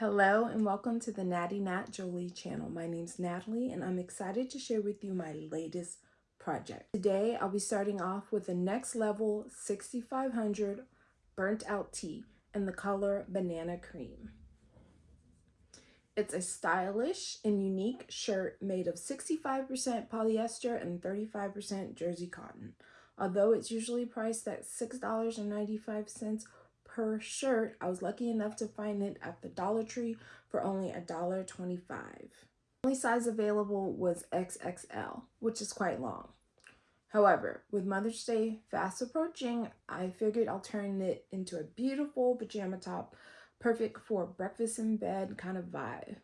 Hello and welcome to the Natty Nat Jolie channel. My name's Natalie and I'm excited to share with you my latest project. Today I'll be starting off with the next level 6500 burnt out tee in the color banana cream. It's a stylish and unique shirt made of 65% polyester and 35% jersey cotton. Although it's usually priced at $6.95 per shirt. I was lucky enough to find it at the Dollar Tree for only $1.25. The only size available was XXL, which is quite long. However, with Mother's Day fast approaching, I figured I'll turn it into a beautiful pajama top, perfect for breakfast in bed kind of vibe.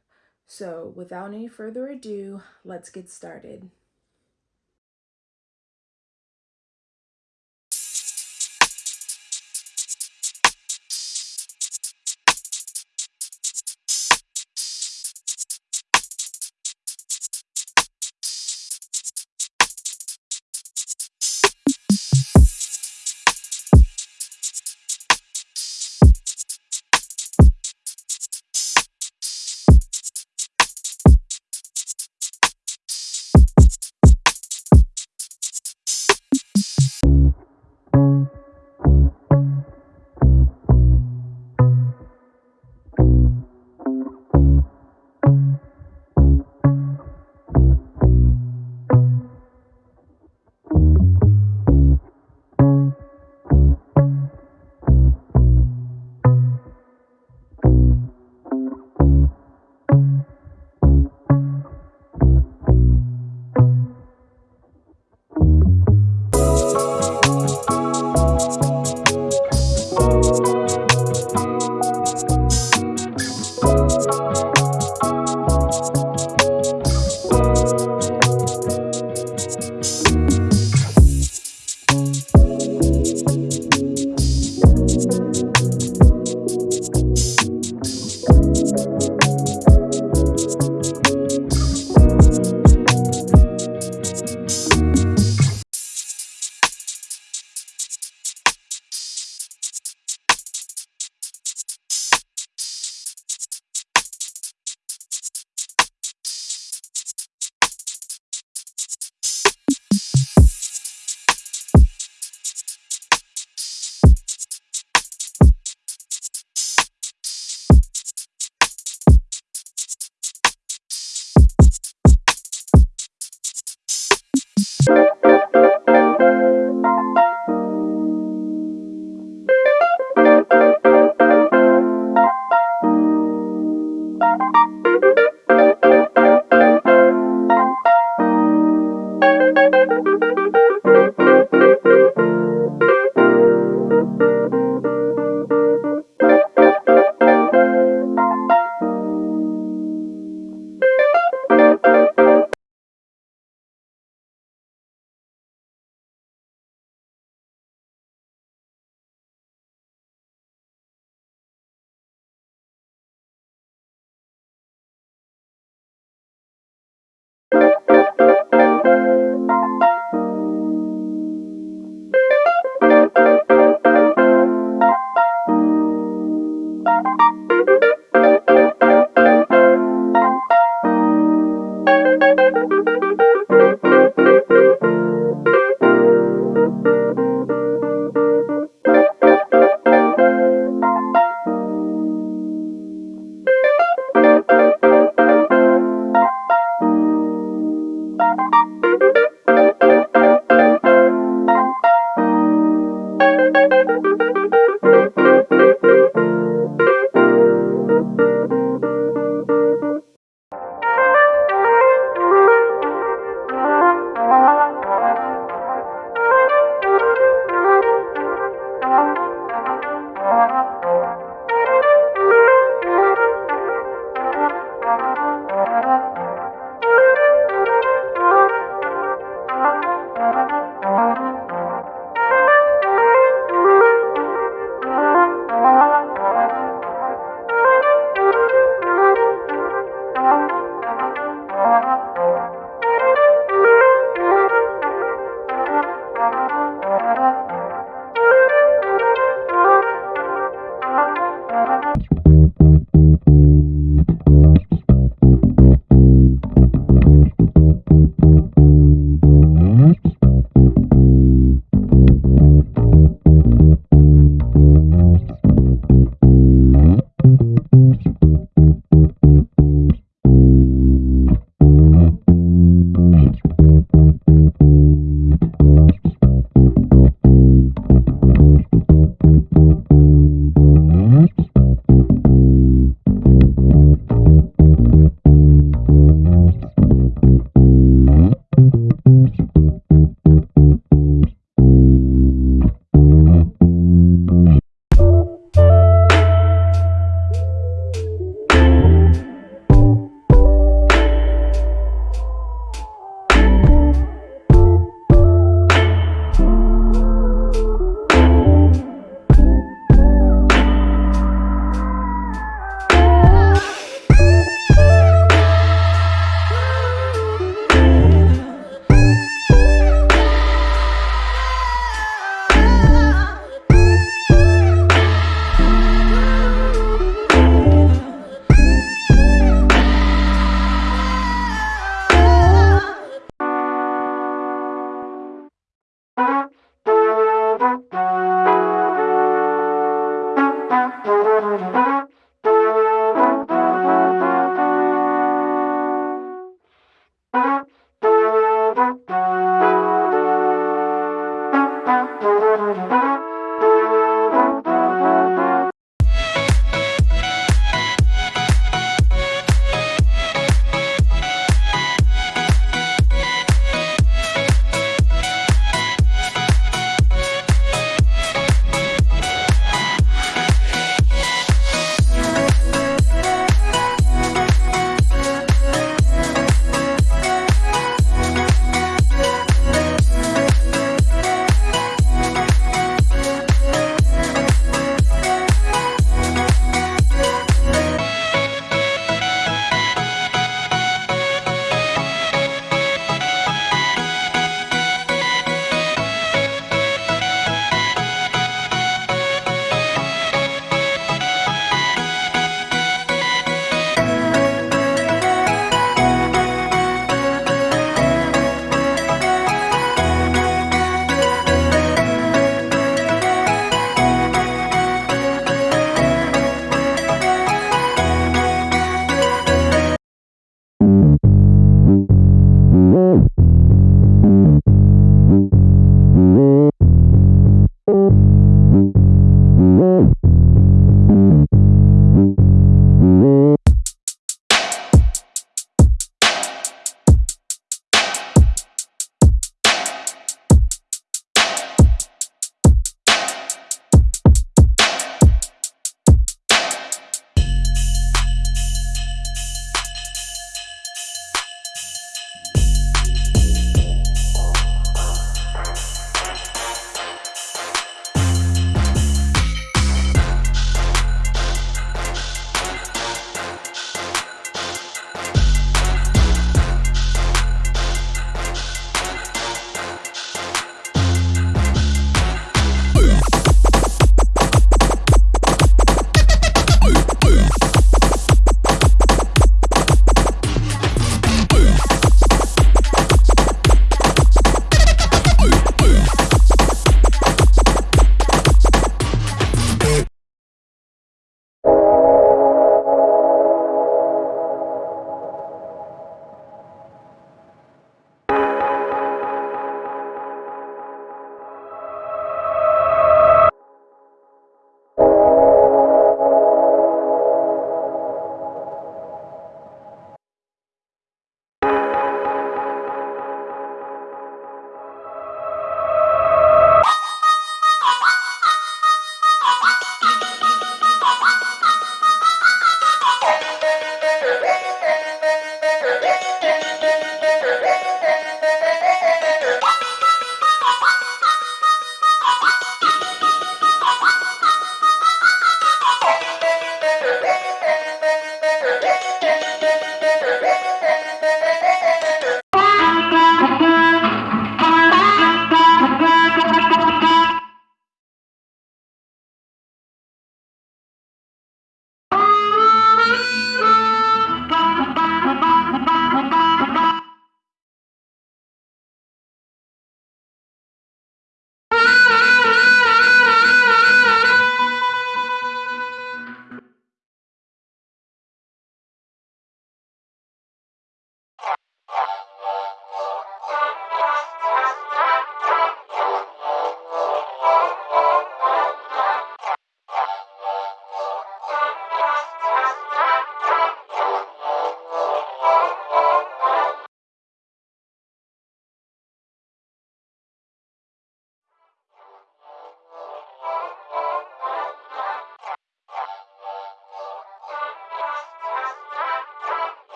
So without any further ado, let's get started.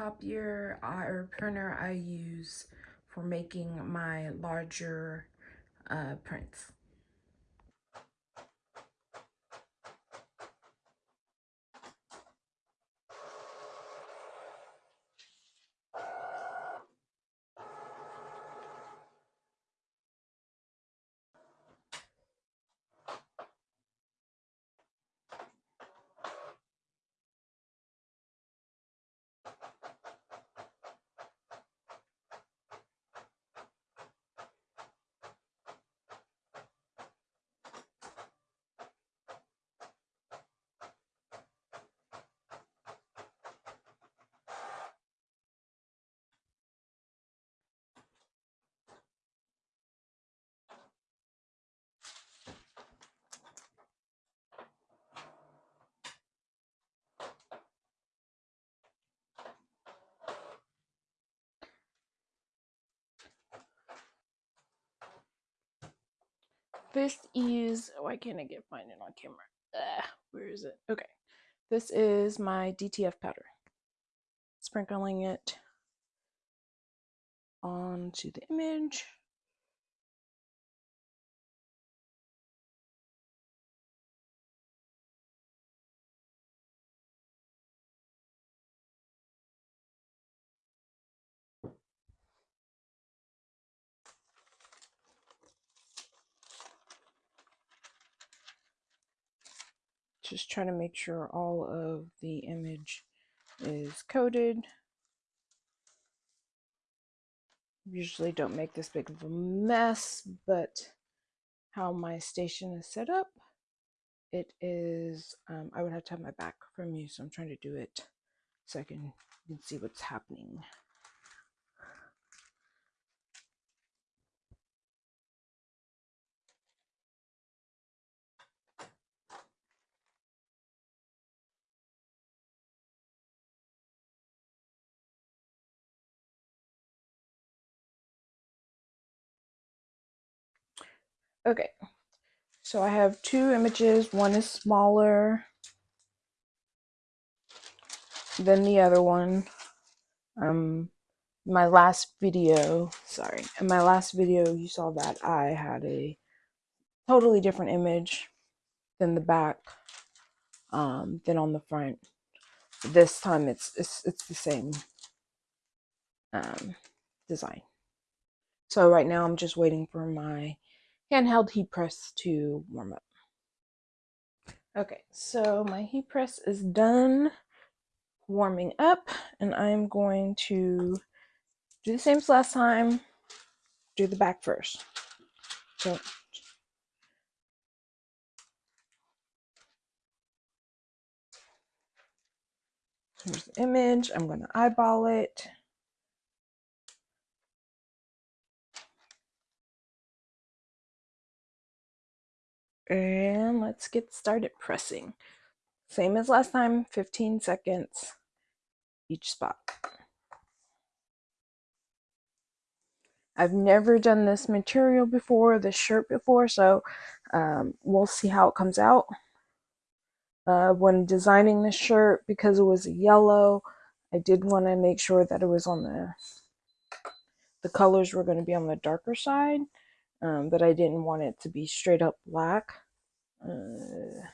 Copier or printer I use for making my larger uh, prints. This is, why can't I get find it on camera? Ugh, where is it? Okay. This is my DTF powder. Sprinkling it onto the image. Just trying to make sure all of the image is coated. Usually don't make this big of a mess, but how my station is set up, it is, um, I would have to have my back from you, so I'm trying to do it so I can, can see what's happening. Okay, so I have two images. One is smaller than the other one. Um, my last video, sorry, in my last video, you saw that I had a totally different image than the back, um, than on the front. This time it's it's it's the same um, design. So right now I'm just waiting for my handheld heat press to warm up. Okay, so my heat press is done warming up and I'm going to do the same as last time, do the back first. So here's the image, I'm gonna eyeball it. And let's get started pressing. Same as last time, 15 seconds each spot. I've never done this material before, this shirt before, so um, we'll see how it comes out. Uh, when designing this shirt, because it was yellow, I did want to make sure that it was on the, the colors were going to be on the darker side, um, but I didn't want it to be straight up black. Uh,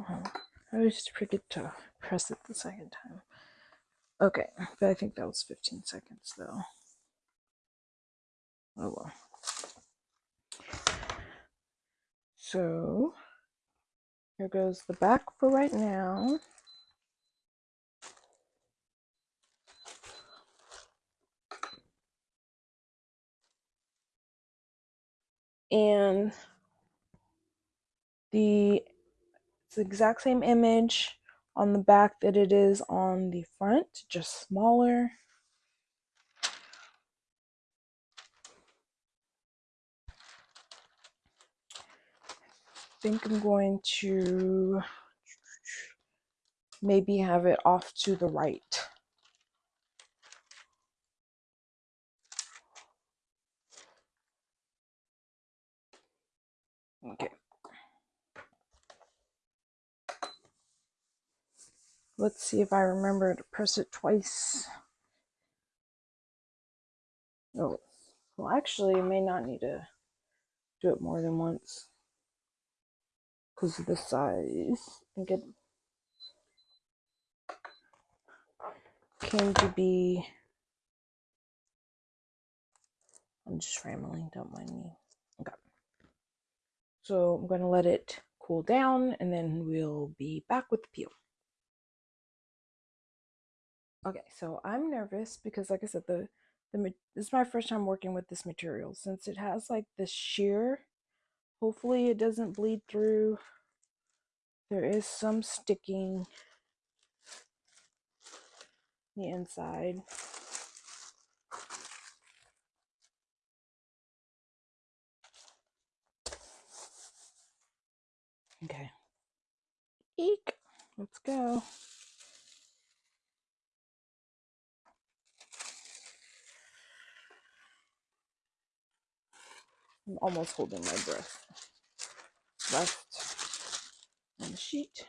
I always forget to press it the second time. Okay, but I think that was 15 seconds though. Oh well. So here goes the back for right now. And the it's the exact same image on the back that it is on the front, just smaller. I think I'm going to maybe have it off to the right. Okay. Let's see if I remember to press it twice. Oh, well, actually, you may not need to do it more than once because of the size. I think it came to be. I'm just rambling, don't mind me. So I'm going to let it cool down and then we'll be back with the peel. Okay, so I'm nervous because, like I said, the the this is my first time working with this material since it has like this sheer. Hopefully, it doesn't bleed through. There is some sticking the inside. Okay. Eek. Let's go. I'm almost holding my breath. Left on the sheet.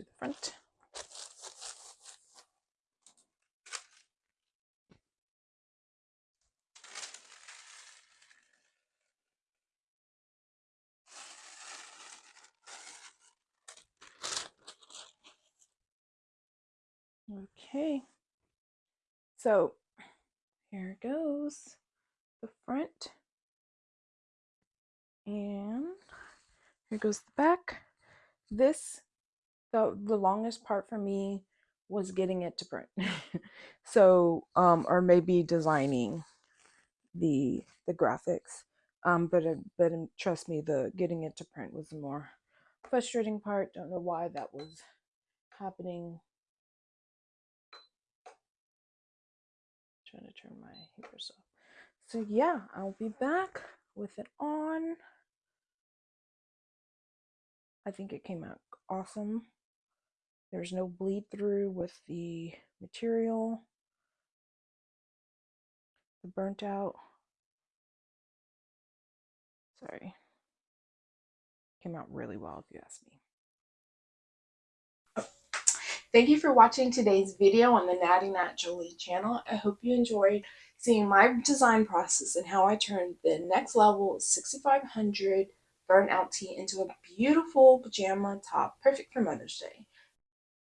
The front. Okay, so here goes, the front, and here goes the back. This, the, the longest part for me was getting it to print. so, um, or maybe designing the the graphics. Um, but uh, but um, trust me, the getting it to print was the more frustrating part. Don't know why that was happening trying to turn my heaters off. So yeah, I'll be back with it on. I think it came out awesome. There's no bleed through with the material. The burnt out. Sorry. Came out really well if you ask me. Thank you for watching today's video on the Natty Nat Jolie channel. I hope you enjoyed seeing my design process and how I turned the next level 6500 burnout tee into a beautiful pajama top, perfect for Mother's Day.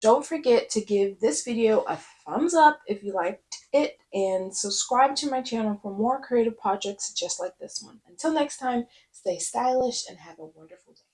Don't forget to give this video a thumbs up if you liked it and subscribe to my channel for more creative projects just like this one. Until next time, stay stylish and have a wonderful day.